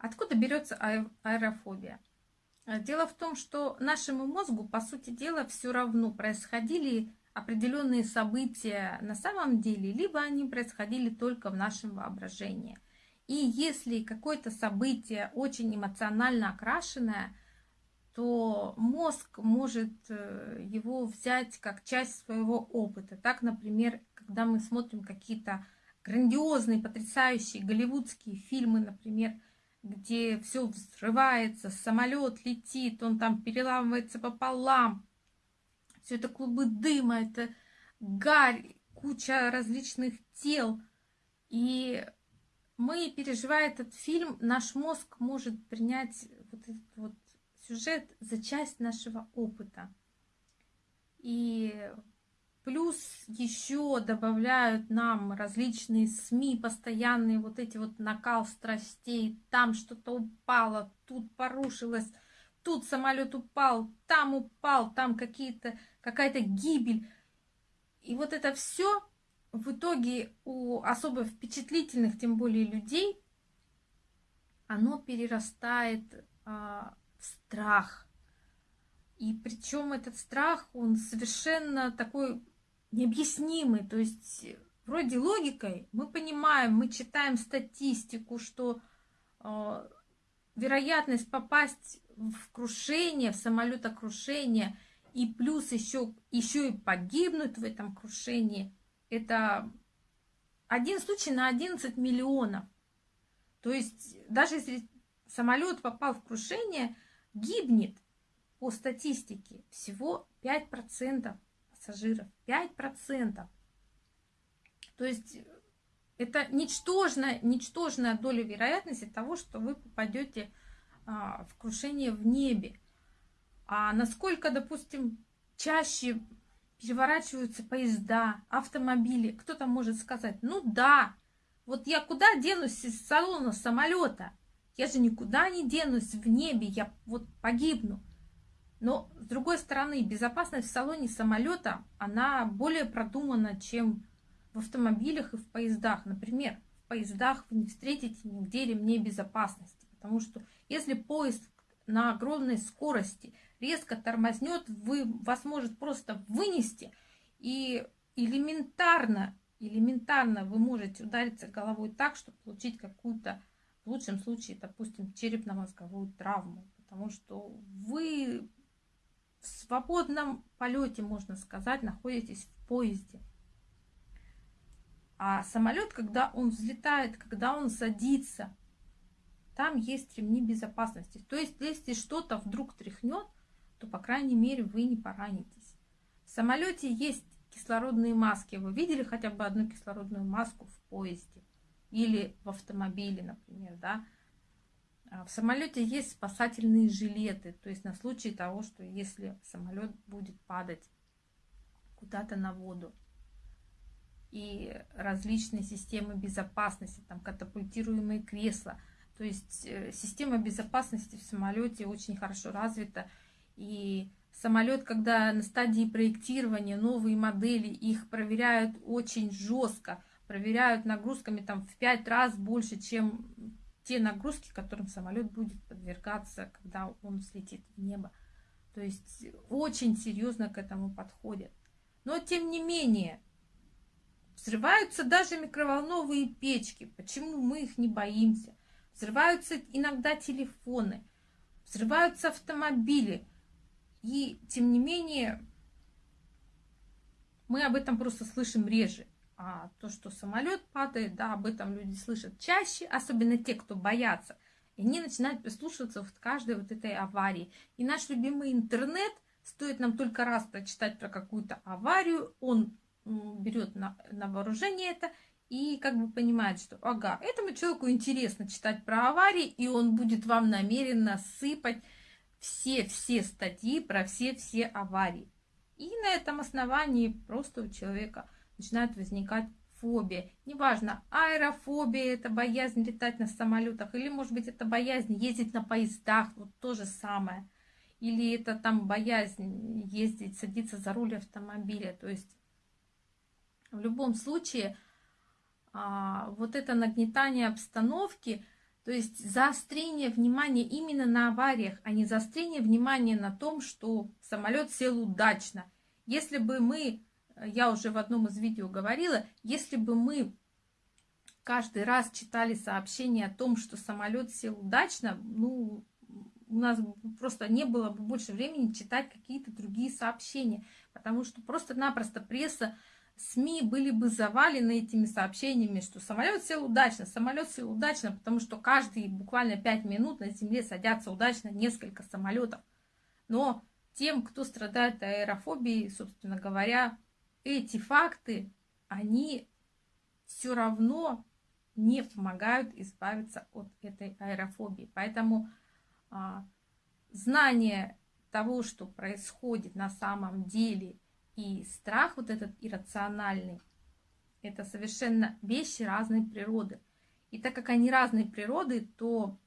Откуда берется аэрофобия? Дело в том, что нашему мозгу, по сути дела, все равно происходили определенные события на самом деле, либо они происходили только в нашем воображении. И если какое-то событие очень эмоционально окрашенное, то мозг может э, его взять как часть своего опыта. Так, например, когда мы смотрим какие-то грандиозные, потрясающие голливудские фильмы, например, где все взрывается, самолет летит, он там переламывается пополам, все это клубы дыма, это гарь, куча различных тел. И мы, переживая этот фильм, наш мозг может принять вот этот вот сюжет за часть нашего опыта. И плюс еще добавляют нам различные СМИ, постоянные вот эти вот накал страстей, там что-то упало, тут порушилось, тут самолет упал, там упал, там какие-то какая-то гибель. И вот это все в итоге у особо впечатлительных, тем более людей, оно перерастает а, в страх. И причем этот страх, он совершенно такой необъяснимый. То есть вроде логикой мы понимаем, мы читаем статистику, что э, вероятность попасть в крушение, в самолетокрушение – и плюс еще, еще и погибнуть в этом крушении, это один случай на 11 миллионов. То есть даже если самолет попал в крушение, гибнет по статистике всего 5% пассажиров. 5%. То есть это ничтожная, ничтожная доля вероятности того, что вы попадете а, в крушение в небе. А насколько, допустим, чаще переворачиваются поезда, автомобили, кто-то может сказать, ну да, вот я куда денусь из салона самолета? Я же никуда не денусь в небе, я вот погибну. Но, с другой стороны, безопасность в салоне самолета, она более продумана, чем в автомобилях и в поездах. Например, в поездах вы не встретите нигде ремней безопасности, потому что если поезд на огромной скорости резко тормознет, вы, вас может просто вынести, и элементарно, элементарно вы можете удариться головой так, чтобы получить какую-то, в лучшем случае, допустим, черепно-мозговую травму, потому что вы свободном полете, можно сказать, находитесь в поезде. А самолет, когда он взлетает, когда он садится, там есть ремни безопасности. То есть, если что-то вдруг тряхнет, то, по крайней мере, вы не поранитесь. В самолете есть кислородные маски. Вы видели хотя бы одну кислородную маску в поезде или в автомобиле, например, да? А в самолете есть спасательные жилеты, то есть на случай того, что если самолет будет падать куда-то на воду. И различные системы безопасности, там катапультируемые кресла. То есть э, система безопасности в самолете очень хорошо развита. И самолет, когда на стадии проектирования новые модели, их проверяют очень жестко, проверяют нагрузками там в пять раз больше, чем те нагрузки, которым самолет будет подвергаться, когда он взлетит в небо. То есть очень серьезно к этому подходят. Но тем не менее, взрываются даже микроволновые печки. Почему мы их не боимся? Взрываются иногда телефоны, взрываются автомобили. И тем не менее, мы об этом просто слышим реже. А то, что самолет падает, да, об этом люди слышат чаще, особенно те, кто боятся. И они начинают прислушиваться в каждой вот этой аварии. И наш любимый интернет, стоит нам только раз прочитать про какую-то аварию, он берет на, на вооружение это и как бы понимает, что ага, этому человеку интересно читать про аварии, и он будет вам намеренно сыпать все-все статьи про все-все аварии. И на этом основании просто у человека начинает возникать фобия. Неважно, аэрофобия, это боязнь летать на самолетах, или, может быть, это боязнь ездить на поездах, вот то же самое. Или это там боязнь ездить, садиться за руль автомобиля. То есть в любом случае а, вот это нагнетание обстановки То есть заострение внимания именно на авариях, а не заострение внимания на том, что самолет сел удачно. Если бы мы, я уже в одном из видео говорила, если бы мы каждый раз читали сообщение о том, что самолет сел удачно, ну, у нас просто не было бы больше времени читать какие-то другие сообщения, потому что просто-напросто пресса, СМИ были бы завалены этими сообщениями, что самолет сел удачно, самолет сел удачно, потому что каждые буквально 5 минут на Земле садятся удачно несколько самолетов. Но тем, кто страдает аэрофобией, собственно говоря, эти факты, они все равно не помогают избавиться от этой аэрофобии. Поэтому а, знание того, что происходит на самом деле, и страх вот этот иррациональный, это совершенно вещи разной природы. И так как они разной природы, то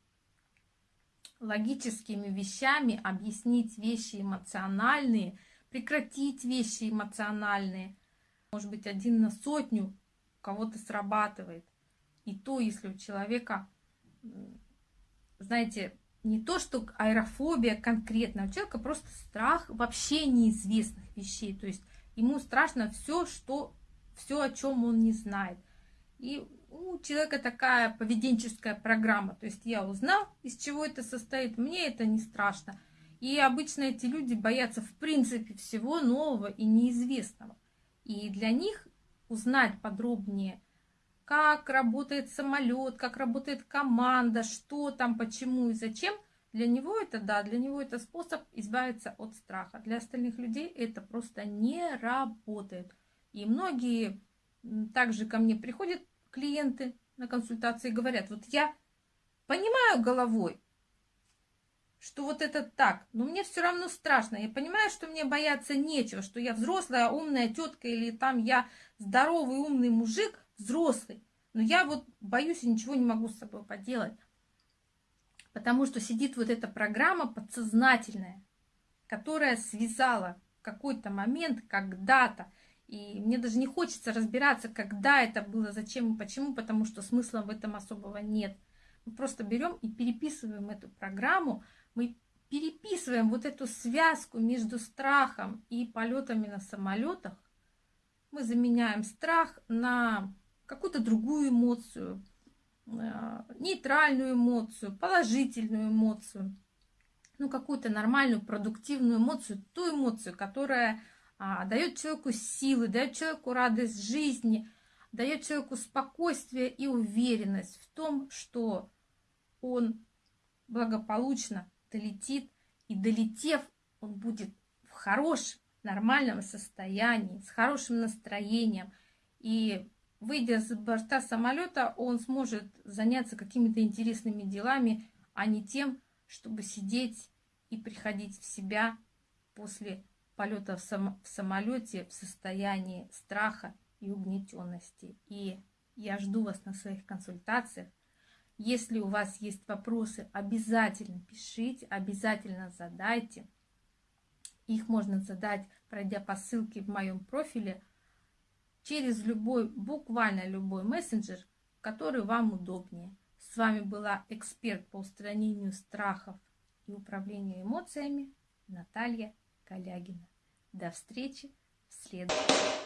логическими вещами объяснить вещи эмоциональные, прекратить вещи эмоциональные, может быть, один на сотню кого-то срабатывает. И то, если у человека, знаете, не то, что аэрофобия конкретно, у человека просто страх вообще неизвестных вещей. То есть ему страшно все, что, все, о чем он не знает. И у человека такая поведенческая программа. То есть я узнал, из чего это состоит, мне это не страшно. И обычно эти люди боятся в принципе всего нового и неизвестного. И для них узнать подробнее – как работает самолет, как работает команда, что там, почему и зачем. Для него это, да, для него это способ избавиться от страха. Для остальных людей это просто не работает. И многие также ко мне приходят клиенты на консультации и говорят, вот я понимаю головой, что вот это так, но мне все равно страшно. Я понимаю, что мне бояться нечего, что я взрослая умная тетка или там я здоровый умный мужик, взрослый. Но я вот боюсь и ничего не могу с собой поделать. Потому что сидит вот эта программа подсознательная, которая связала какой-то момент когда-то. И мне даже не хочется разбираться, когда это было, зачем и почему, потому что смысла в этом особого нет. Мы просто берем и переписываем эту программу, мы переписываем вот эту связку между страхом и полетами на самолетах. Мы заменяем страх на какую-то другую эмоцию, э, нейтральную эмоцию, положительную эмоцию, ну, какую-то нормальную, продуктивную эмоцию, ту эмоцию, которая а, дает человеку силы, дает человеку радость жизни, дает человеку спокойствие и уверенность в том, что он благополучно долетит, и долетев, он будет в хорошем, нормальном состоянии, с хорошим настроением, и выйдя с борта самолета, он сможет заняться какими-то интересными делами, а не тем, чтобы сидеть и приходить в себя после полета в, сам в самолете в состоянии страха и угнетенности. И я жду вас на своих консультациях. Если у вас есть вопросы, обязательно пишите, обязательно задайте. Их можно задать, пройдя по ссылке в моем профиле – через любой, буквально любой мессенджер, который вам удобнее. С вами была эксперт по устранению страхов и управлению эмоциями Наталья Калягина. До встречи в следующем.